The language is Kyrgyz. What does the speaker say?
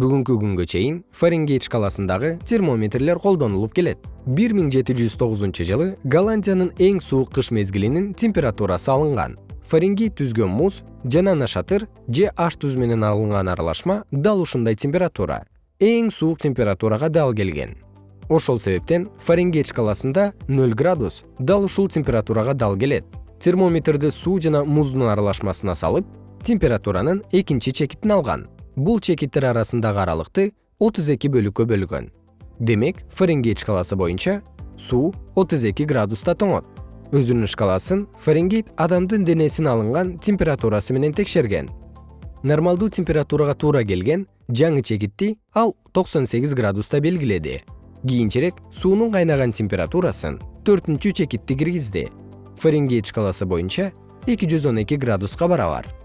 бүгүнкү күнгө чейин фаренгейт шкаласындагы термометрлер колдонулуп келет. Бир миң жети жүз тогузунчу жылы голландиянын эң суук кыш мезгилинин температурасы алынган. Фаренгейт түзгөн муз жана нашатыр же аш туз менен алынган аралашма дал ушундай температура эң суук температурага дал келген. Ошол себептен фаренгейт шкаласында нөл градус дал ушул температурага дал келет. Термометрди суу жана муздун аралашмасына салып температуранын экинчи чекитин алган бул чекиттер арасындагы аралыкты отуз эки бөлүккө бөлгөн. Демек фаренгейт шкаласы боюнча суу отуз эки градуста тоңот. Өзүнүн шкаласын фаренгейт адамдын денесин алынган температурасы менен текшерген. Нормалдуу температурага туура келген жаңы чекитти ал токсон сегиз градуста белгиледи. Кийинчерээк суунун кайнаган температурасын төртүнчү чекитти киргизди. Фаренгейт шкаласы боюнча эки жүз он эки градуска барабар